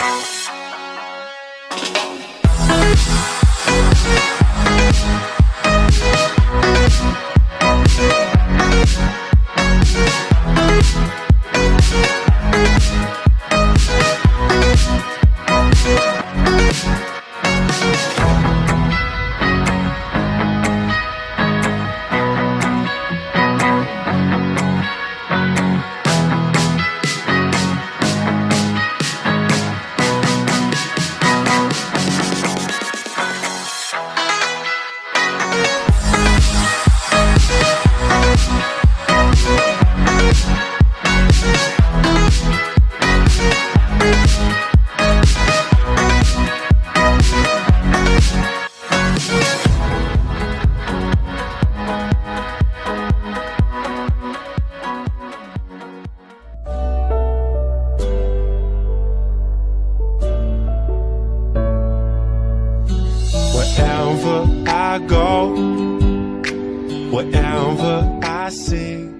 Bye. Wherever I go, wherever I sing.